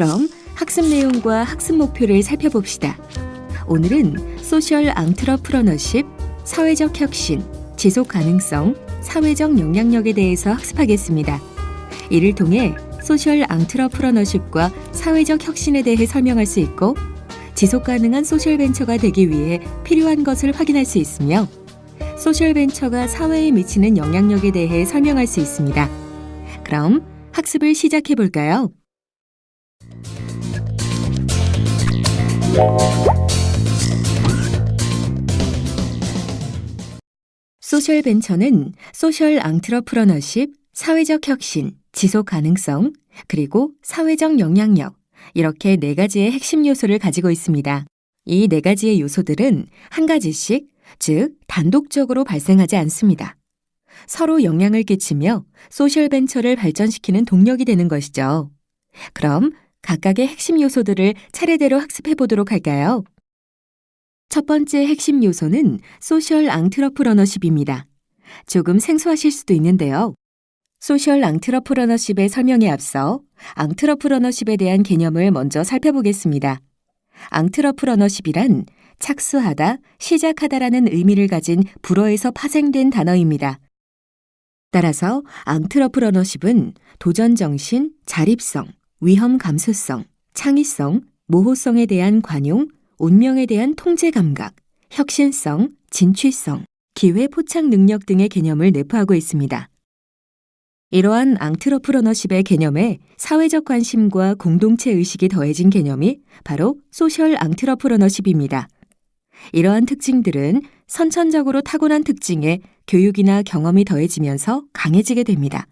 그럼 학습 내용과 학습 목표를 살펴봅시다. 오늘은 social entrepreneurship, 사회적 혁신, 지속 가능성, 사회적 영향력에 대해서 학습하겠습니다. 이를 통해 social entrepreneurship과 사회적 혁신에 대해 설명할 수 있고 지속 가능한 social venture가 되기 위해 필요한 것을 확인할 수 있으며 social venture가 사회에 미치는 영향력에 대해 설명할 수 있습니다. 그럼 학습을 시작해 볼까요? social venture는 social entrepreneurship, 사회적 혁신, 지속 가능성, 그리고 사회적 영향력, 이렇게 네 가지의 핵심 요소를 가지고 있습니다. 이 네 가지의 요소들은 한 가지씩, 즉, 단독적으로 발생하지 않습니다. 서로 영향을 끼치며 social venture를 발전시키는 동력이 되는 것이죠. 그럼 각각의 핵심 요소들을 차례대로 학습해 보도록 할까요? 첫 번째 핵심 요소는 social entrepreneurship입니다. 조금 생소하실 수도 있는데요. social entrepreneurship의 설명에 앞서 entrepreneurship에 대한 개념을 먼저 살펴보겠습니다. entrepreneurship이란 착수하다, 시작하다라는 의미를 가진 불어에서 파생된 단어입니다. 따라서 앙트러프러너십은 도전 정신, 자립성, 위험 감수성, 창의성, 모호성에 대한 관용, 운명에 대한 통제 감각, 혁신성, 진취성, 기회 포착 능력 등의 개념을 내포하고 있습니다. 이러한 앙트러프러너십의 개념에 사회적 관심과 공동체 의식이 더해진 개념이 바로 소셜 앙트러프러너십입니다. 이러한 특징들은 선천적으로 타고난 특징에 교육이나 경험이 더해지면서 강해지게 됩니다.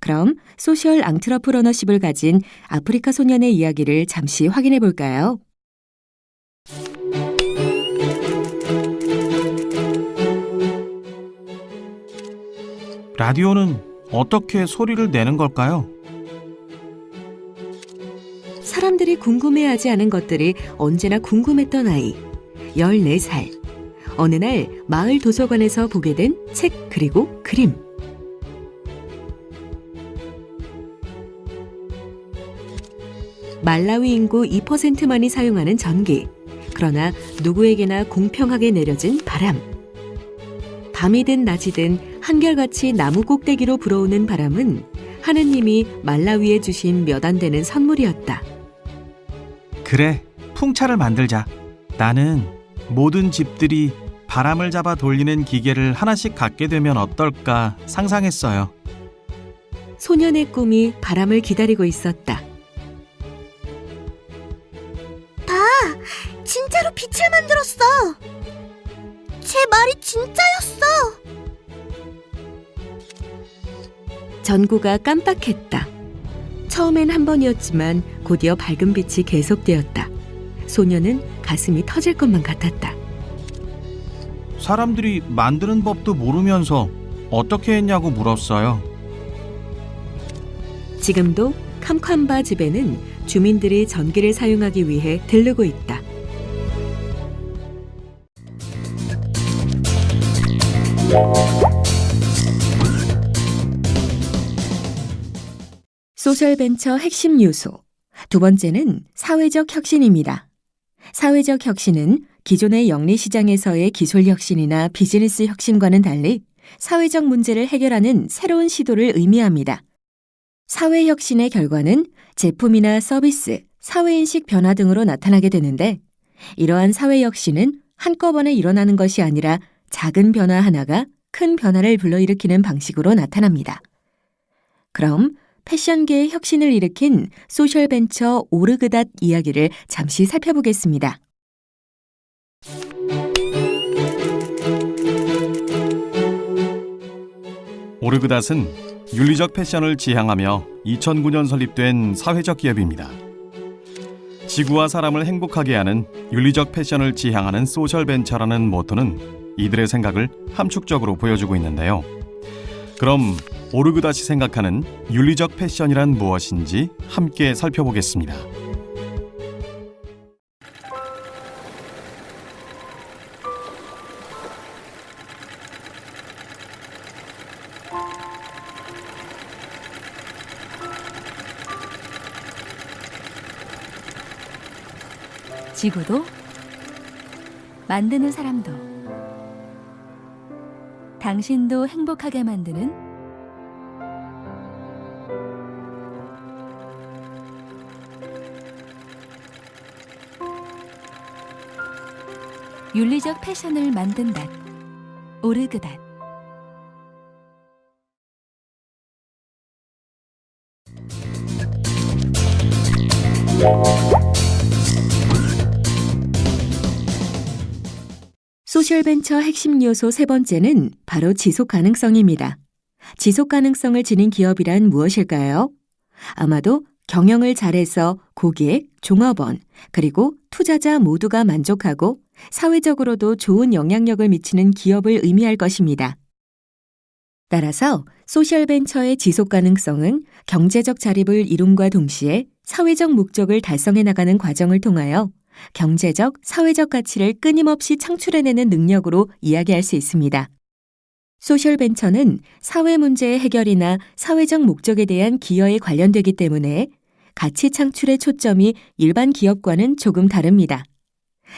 그럼 소셜 앙트러프러너십을 가진 아프리카 소년의 이야기를 잠시 확인해 볼까요? 라디오는 어떻게 소리를 내는 걸까요? 사람들이 궁금해하지 않은 것들이 언제나 궁금했던 아이. 14살. 어느 날 마을 도서관에서 보게 된 책 그리고 그림. 말라위 인구 2%만이 사용하는 전기. 그러나 누구에게나 공평하게 내려진 바람. 밤이든 낮이든 한결같이 나무 꼭대기로 불어오는 바람은 하느님이 말라위에 주신 몇 안 되는 선물이었다. 그래, 풍차를 만들자. 나는 모든 집들이 바람을 잡아 돌리는 기계를 하나씩 갖게 되면 어떨까 상상했어요. 소년의 꿈이 바람을 기다리고 있었다. 빛을 만들었어. 제 말이 진짜였어. 전구가 깜빡했다. 처음엔 한 번이었지만 곧이어 밝은 빛이 계속되었다. 소녀는 가슴이 터질 것만 같았다. 사람들이 만드는 법도 모르면서 어떻게 했냐고 물었어요. 지금도 캄캄바 집에는 주민들이 전기를 사용하기 위해 들르고 있다. 소셜벤처 핵심 요소. 두 번째는 사회적 혁신입니다. 사회적 혁신은 기존의 영리 시장에서의 기술 혁신이나 비즈니스 혁신과는 달리 사회적 문제를 해결하는 새로운 시도를 의미합니다. 사회 혁신의 결과는 제품이나 서비스, 사회인식 변화 등으로 나타나게 되는데 이러한 사회 혁신은 한꺼번에 일어나는 것이 아니라 작은 변화 하나가 큰 변화를 불러일으키는 방식으로 나타납니다. 그럼 패션계의 혁신을 일으킨 social venture 오르그닷 이야기를 잠시 살펴보겠습니다. 오르그닷은 윤리적 패션을 지향하며 2009년 설립된 사회적 기업입니다. 지구와 사람을 행복하게 하는 윤리적 패션을 지향하는 social venture라는 모토는 이들의 생각을 함축적으로 보여주고 있는데요. 그럼 오르그닷이 생각하는 윤리적 패션이란 무엇인지 함께 살펴보겠습니다. 지구도 만드는 사람도 당신도 행복하게 만드는 윤리적 패션을 만든다. 오르그닷 소셜벤처 핵심 요소 세 번째는 바로 지속 가능성입니다. 지속 가능성을 지닌 기업이란 무엇일까요? 아마도 경영을 잘해서 고객, 종업원, 그리고 투자자 모두가 만족하고 사회적으로도 좋은 영향력을 미치는 기업을 의미할 것입니다. 따라서 소셜벤처의 지속 가능성은 경제적 자립을 이룸과 동시에 사회적 목적을 달성해 나가는 과정을 통하여 경제적, 사회적 가치를 끊임없이 창출해내는 능력으로 이야기할 수 있습니다. 소셜벤처는 사회 문제의 해결이나 사회적 목적에 대한 기여에 관련되기 때문에 가치 창출의 초점이 일반 기업과는 조금 다릅니다.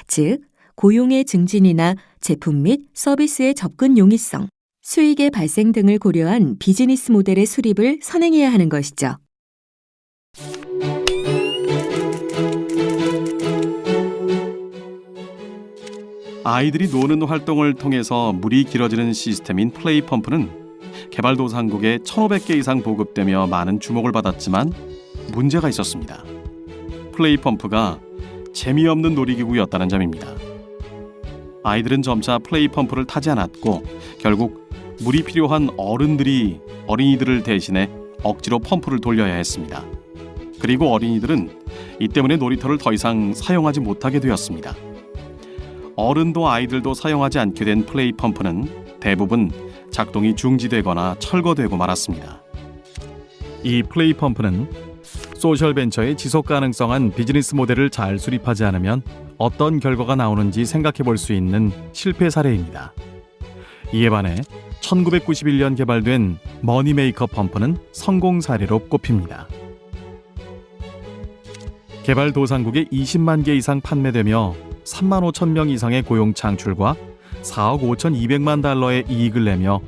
즉, 고용의 증진이나 제품 및 서비스의 접근 용이성, 수익의 발생 등을 고려한 비즈니스 모델의 수립을 선행해야 하는 것이죠. 아이들이 노는 활동을 통해서 물이 길어지는 시스템인 PlayPump는 개발도상국에 1,500개 이상 보급되며 많은 주목을 받았지만 문제가 있었습니다. PlayPump가 재미없는 놀이기구였다는 점입니다. 아이들은 점차 PlayPump를 타지 않았고 결국 물이 필요한 어른들이 어린이들을 대신해 억지로 펌프를 돌려야 했습니다. 그리고 어린이들은 이 때문에 놀이터를 더 이상 사용하지 못하게 되었습니다. 어른도 아이들도 사용하지 않게 된 PlayPump는 대부분 작동이 중지되거나 철거되고 말았습니다. 이 PlayPump는 social venture의 지속 가능성한 비즈니스 모델을 잘 수립하지 않으면 어떤 결과가 나오는지 생각해 볼 수 있는 실패 사례입니다. 이에 반해 1991년 개발된 MoneyMaker 펌프는 성공 사례로 꼽힙니다. 개발 도상국에 20만 개 이상 판매되며 3만 5천 명 이상의 고용 창출과 4억 5천 2백만 달러의 이익을 내며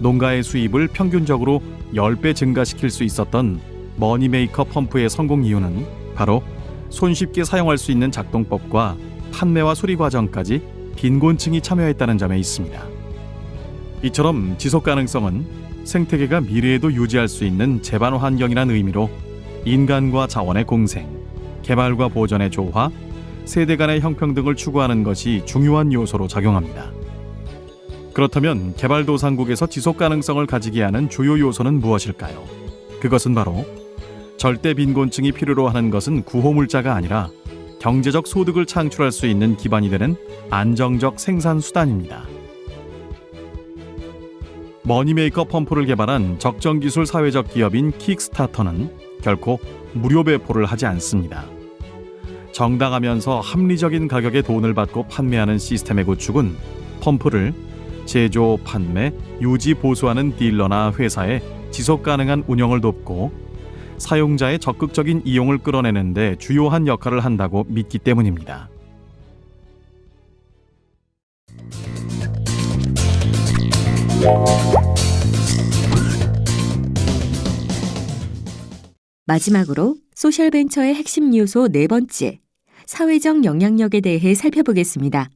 농가의 수입을 평균적으로 10배 증가시킬 수 있었던 MoneyMaker 펌프의 성공 이유는 바로 손쉽게 사용할 수 있는 작동법과 판매와 수리 과정까지 빈곤층이 참여했다는 점에 있습니다. 이처럼 지속 가능성은 생태계가 미래에도 유지할 수 있는 제반 환경이란 의미로 인간과 자원의 공생, 개발과 보전의 조화, 세대 간의 형평등을 추구하는 것이 중요한 요소로 작용합니다. 그렇다면 개발도상국에서 지속 가능성을 가지게 하는 주요 요소는 무엇일까요? 그것은 바로 절대 빈곤층이 필요로 하는 것은 구호물자가 아니라 경제적 소득을 창출할 수 있는 기반이 되는 안정적 생산 수단입니다. MoneyMaker 펌프를 개발한 적정 기술 사회적 기업인 킥스타터는 결코 무료 배포를 하지 않습니다. 정당하면서 합리적인 가격에 돈을 받고 판매하는 시스템의 구축은 펌프를 제조, 판매, 유지, 보수하는 딜러나 회사의 지속 가능한 운영을 돕고 사용자의 적극적인 이용을 끌어내는데 주요한 역할을 한다고 믿기 때문입니다. 마지막으로 소셜벤처의 핵심 요소 네 번째, 사회적 영향력에 대해 살펴보겠습니다.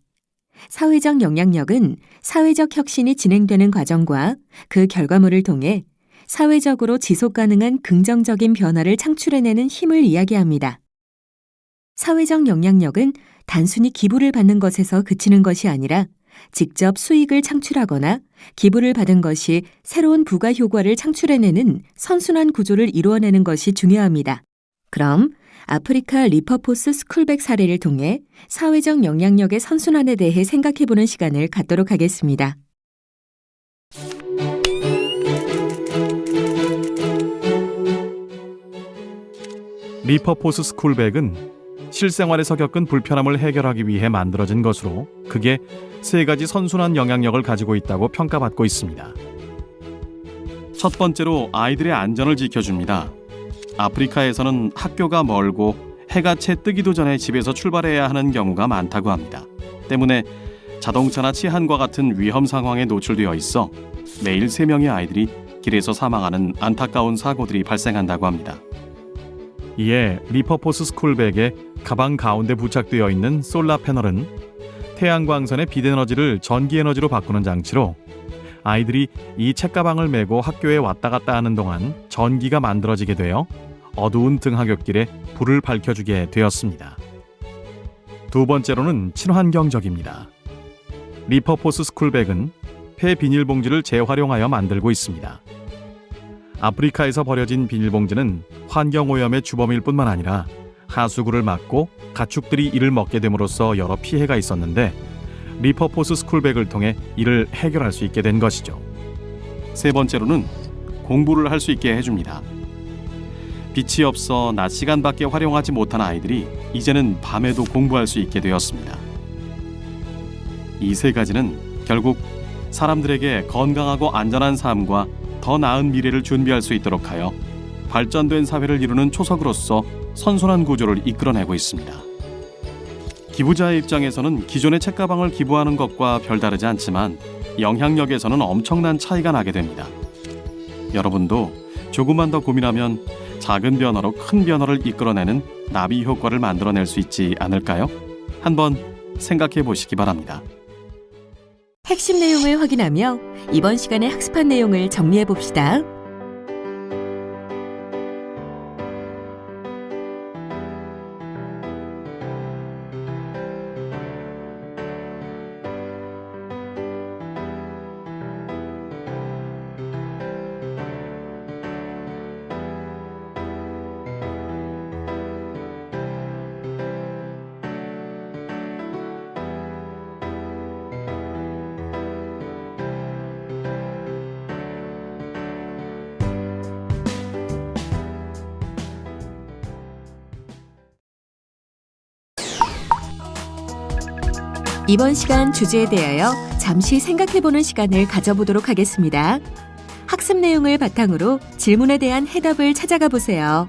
사회적 영향력은 사회적 혁신이 진행되는 과정과 그 결과물을 통해 사회적으로 지속 가능한 긍정적인 변화를 창출해내는 힘을 이야기합니다. 사회적 영향력은 단순히 기부를 받는 것에서 그치는 것이 아니라 직접 수익을 창출하거나 기부를 받은 것이 새로운 부가 효과를 창출해내는 선순환 구조를 이루어내는 것이 중요합니다. 그럼 아프리카 Repurpose Schoolbag 사례를 통해 사회적 영향력의 선순환에 대해 생각해보는 시간을 갖도록 하겠습니다. Repurpose Schoolbag은 실생활에서 겪은 불편함을 해결하기 위해 만들어진 것으로 크게 세 가지 선순환 영향력을 가지고 있다고 평가받고 있습니다. 첫 번째로 아이들의 안전을 지켜줍니다. 아프리카에서는 학교가 멀고 해가 채 뜨기도 전에 집에서 출발해야 하는 경우가 많다고 합니다. 때문에 자동차나 치안과 같은 위험 상황에 노출되어 있어 매일 세명의 아이들이 길에서 사망하는 안타까운 사고들이 발생한다고 합니다. 이에 Repurpose Schoolbag의 가방 가운데 부착되어 있는 solar panel은 태양광선의 빛에너지를 전기에너지로 바꾸는 장치로 아이들이 이 책가방을 메고 학교에 왔다 갔다 하는 동안 전기가 만들어지게 되어 어두운 등하굣길에 불을 밝혀주게 되었습니다. 두 번째로는 친환경적입니다. Repurpose Schoolbag은 폐 비닐봉지를 재활용하여 만들고 있습니다. 아프리카에서 버려진 비닐봉지는 환경오염의 주범일 뿐만 아니라 하수구를 막고 가축들이 이를 먹게 됨으로써 여러 피해가 있었는데 리퍼포스 스쿨백을 통해 이를 해결할 수 있게 된 것이죠. 세 번째로는 공부를 할 수 있게 해줍니다. 빛이 없어 낮 시간밖에 활용하지 못한 아이들이 이제는 밤에도 공부할 수 있게 되었습니다. 이 세 가지는 결국 사람들에게 건강하고 안전한 삶과 더 나은 미래를 준비할 수 있도록 하여 발전된 사회를 이루는 초석으로서 선순환 구조를 이끌어내고 있습니다. 기부자의 입장에서는 기존의 책가방을 기부하는 것과 별다르지 않지만 영향력에서는 엄청난 차이가 나게 됩니다. 여러분도 조금만 더 고민하면 작은 변화로 큰 변화를 이끌어내는 나비 효과를 만들어낼 수 있지 않을까요? 한번 생각해 보시기 바랍니다. 핵심 내용을 확인하며 이번 시간에 학습한 내용을 정리해 봅시다. 이번 시간 주제에 대하여 잠시 생각해보는 시간을 가져보도록 하겠습니다. 학습 내용을 바탕으로 질문에 대한 해답을 찾아가 보세요.